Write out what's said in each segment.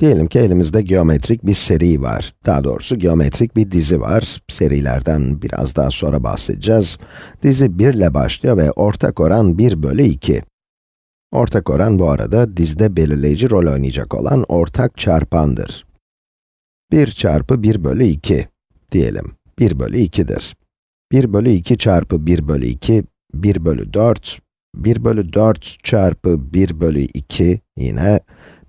Diyelim ki elimizde geometrik bir seri var. Daha doğrusu geometrik bir dizi var. Serilerden biraz daha sonra bahsedeceğiz. Dizi 1 ile başlıyor ve ortak oran 1 bölü 2. Ortak oran bu arada dizide belirleyici rol oynayacak olan ortak çarpandır. 1 çarpı 1 bölü 2 diyelim. 1 bölü 2'dir. 1 bölü 2 çarpı 1 bölü 2, 1 bölü 4. 1 bölü 4 çarpı 1 bölü 2 yine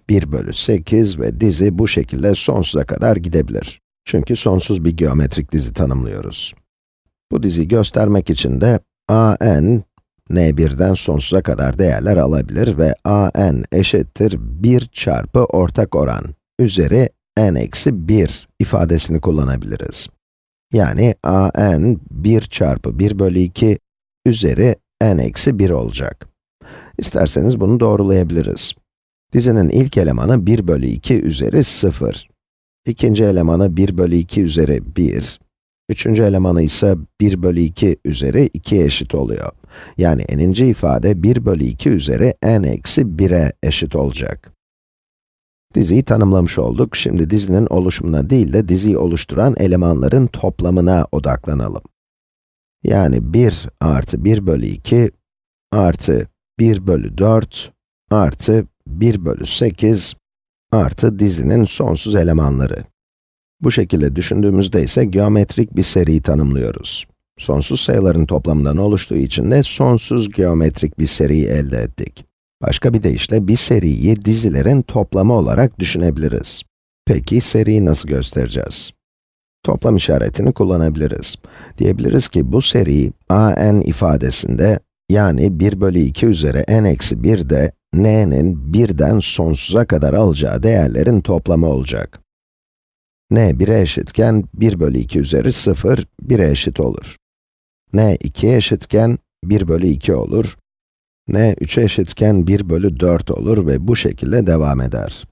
1 bölü 8 ve dizi bu şekilde sonsuza kadar gidebilir. Çünkü sonsuz bir geometrik dizi tanımlıyoruz. Bu diziyi göstermek için de a_n, n1'den sonsuza kadar değerler alabilir ve a_n eşittir 1 çarpı ortak oran üzeri n eksi 1 ifadesini kullanabiliriz. Yani a_n 1 çarpı 1 bölü 2 üzeri n eksi 1 olacak. İsterseniz bunu doğrulayabiliriz. Dizinin ilk elemanı 1 bölü 2 üzeri 0. İkinci elemanı 1 bölü 2 üzeri 1. Üçüncü elemanı ise 1 bölü 2 üzeri 2 eşit oluyor. Yani n'inci ifade 1 bölü 2 üzeri n eksi 1'e eşit olacak. Diziyi tanımlamış olduk. Şimdi dizinin oluşumuna değil de diziyi oluşturan elemanların toplamına odaklanalım. Yani 1 artı 1 bölü 2 artı 1 bölü 4 artı 1 bölü 8 artı dizinin sonsuz elemanları. Bu şekilde düşündüğümüzde ise geometrik bir seri tanımlıyoruz. Sonsuz sayıların toplamından oluştuğu için de sonsuz geometrik bir seri elde ettik. Başka bir deyişle bir seriyi dizilerin toplamı olarak düşünebiliriz. Peki seriyi nasıl göstereceğiz? Toplam işaretini kullanabiliriz. Diyebiliriz ki bu seri a n ifadesinde yani 1 bölü 2 üzeri n eksi 1 de n'nin birden sonsuza kadar alacağı değerlerin toplamı olacak. n 1'e eşitken 1 bölü 2 üzeri 0, 1'e eşit olur. n 2'ye eşitken 1 bölü 2 olur. n 3'e eşitken 1 bölü 4 olur ve bu şekilde devam eder.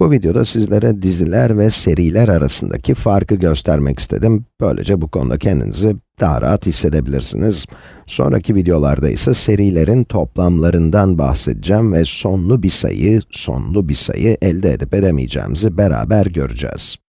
Bu videoda sizlere diziler ve seriler arasındaki farkı göstermek istedim. Böylece bu konuda kendinizi daha rahat hissedebilirsiniz. Sonraki videolarda ise serilerin toplamlarından bahsedeceğim ve sonlu bir sayı, sonlu bir sayı elde edip edemeyeceğimizi beraber göreceğiz.